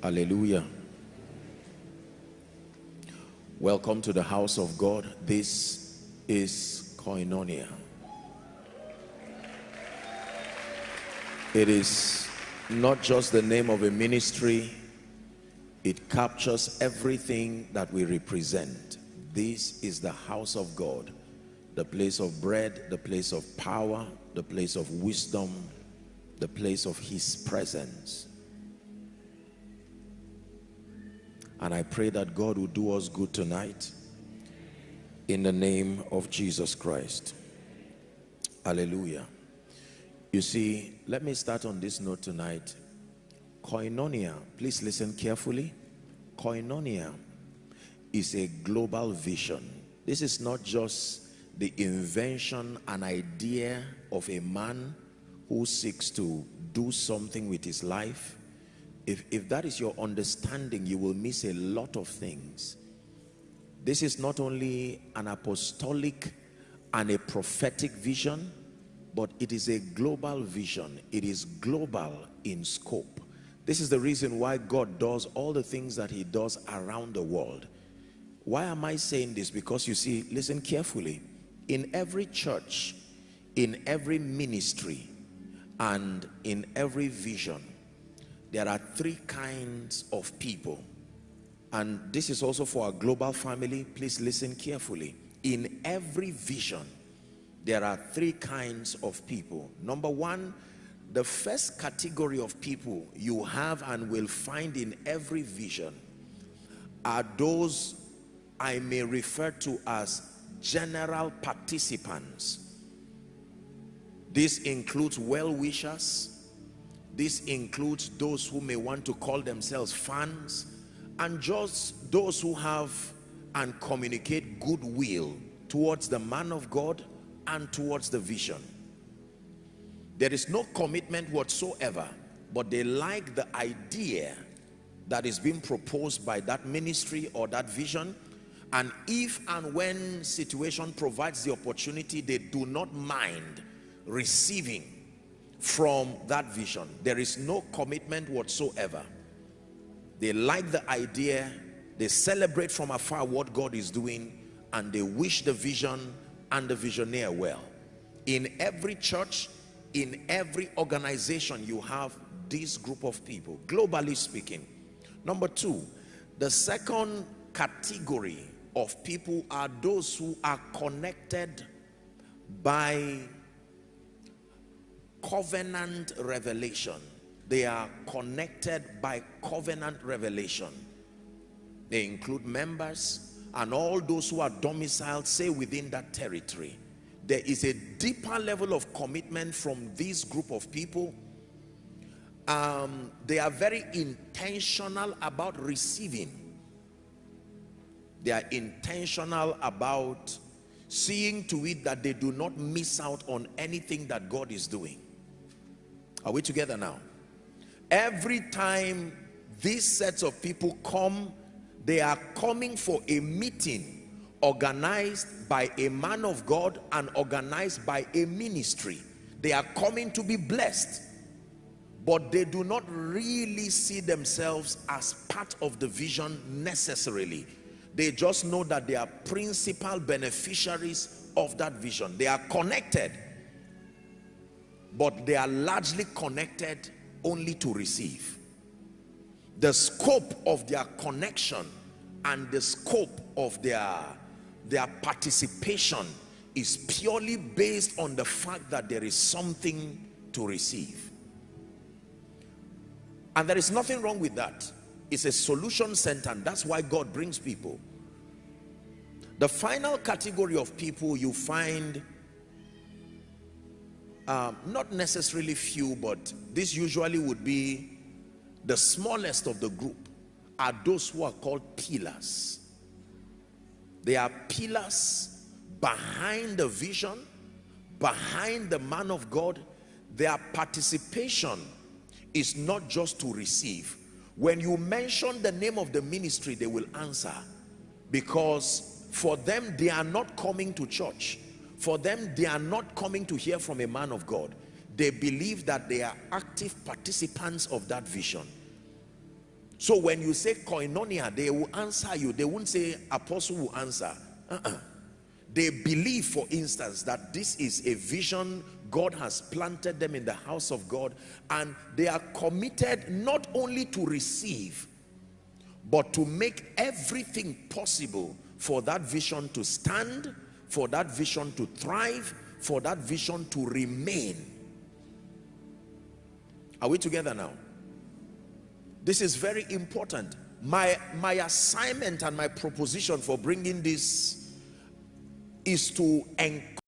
Hallelujah. Welcome to the house of God. This is Koinonia. It is not just the name of a ministry, it captures everything that we represent. This is the house of God, the place of bread, the place of power, the place of wisdom, the place of his presence. And I pray that God will do us good tonight in the name of Jesus Christ. Hallelujah. You see, let me start on this note tonight. Koinonia, please listen carefully. Koinonia is a global vision. This is not just the invention, an idea of a man who seeks to do something with his life if, if that is your understanding, you will miss a lot of things. This is not only an apostolic and a prophetic vision, but it is a global vision. It is global in scope. This is the reason why God does all the things that he does around the world. Why am I saying this? Because you see, listen carefully. In every church, in every ministry, and in every vision, there are three kinds of people. And this is also for our global family. Please listen carefully. In every vision there are three kinds of people. Number one the first category of people you have and will find in every vision are those I may refer to as general participants. This includes well-wishers this includes those who may want to call themselves fans and just those who have and communicate goodwill towards the man of God and towards the vision. There is no commitment whatsoever, but they like the idea that is being proposed by that ministry or that vision. And if and when situation provides the opportunity, they do not mind receiving from that vision. There is no commitment whatsoever. They like the idea, they celebrate from afar what God is doing, and they wish the vision and the visionaire well. In every church, in every organization, you have this group of people, globally speaking. Number two, the second category of people are those who are connected by covenant revelation. They are connected by covenant revelation. They include members and all those who are domiciled, say within that territory. There is a deeper level of commitment from this group of people. Um, they are very intentional about receiving. They are intentional about seeing to it that they do not miss out on anything that God is doing. Are we together now? Every time these sets of people come, they are coming for a meeting organized by a man of God and organized by a ministry. They are coming to be blessed, but they do not really see themselves as part of the vision necessarily. They just know that they are principal beneficiaries of that vision. They are connected but they are largely connected only to receive. The scope of their connection and the scope of their their participation is purely based on the fact that there is something to receive. And there is nothing wrong with that. It's a solution center and that's why God brings people. The final category of people you find um, not necessarily few but this usually would be the smallest of the group are those who are called pillars. They are pillars behind the vision behind the man of God. Their participation is not just to receive. When you mention the name of the ministry they will answer. Because for them they are not coming to church for them, they are not coming to hear from a man of God. They believe that they are active participants of that vision. So when you say koinonia, they will answer you. They won't say apostle will answer. Uh -uh. They believe, for instance, that this is a vision God has planted them in the house of God and they are committed not only to receive but to make everything possible for that vision to stand, for that vision to thrive, for that vision to remain. Are we together now? This is very important. My, my assignment and my proposition for bringing this is to encourage